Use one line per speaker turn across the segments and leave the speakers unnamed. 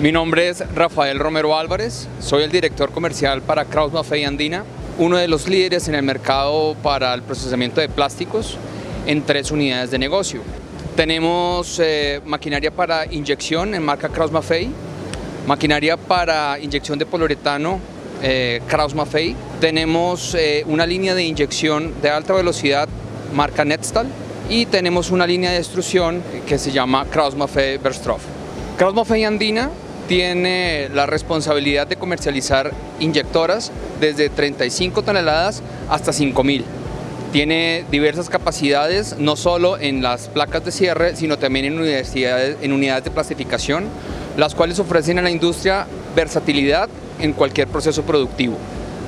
Mi nombre es Rafael Romero Álvarez, soy el director comercial para Kraus Maffei Andina, uno de los líderes en el mercado para el procesamiento de plásticos en tres unidades de negocio. Tenemos eh, maquinaria para inyección en marca Kraus Maffei, maquinaria para inyección de poliuretano eh, Kraus Maffei, tenemos eh, una línea de inyección de alta velocidad marca Netstal y tenemos una línea de extrusión que se llama Kraus Maffei Verstroff. Kraus Maffei Andina tiene la responsabilidad de comercializar inyectoras desde 35 toneladas hasta 5000. Tiene diversas capacidades, no solo en las placas de cierre, sino también en unidades, en unidades de plastificación, las cuales ofrecen a la industria versatilidad en cualquier proceso productivo.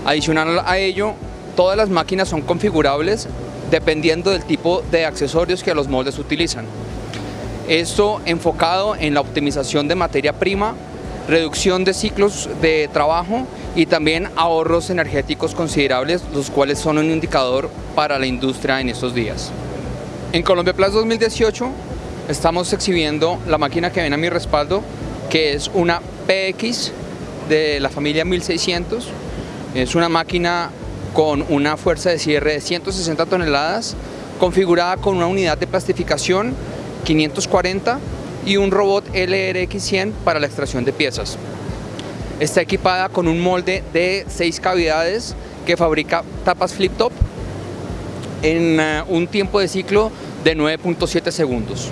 Adicional a ello, todas las máquinas son configurables dependiendo del tipo de accesorios que los moldes utilizan. Esto enfocado en la optimización de materia prima, reducción de ciclos de trabajo y también ahorros energéticos considerables, los cuales son un indicador para la industria en estos días. En Colombia Plus 2018 estamos exhibiendo la máquina que ven a mi respaldo, que es una PX de la familia 1600. Es una máquina con una fuerza de cierre de 160 toneladas, configurada con una unidad de plastificación 540 y un robot LRX100 para la extracción de piezas. Está equipada con un molde de 6 cavidades que fabrica tapas flip top en eh, un tiempo de ciclo de 9.7 segundos.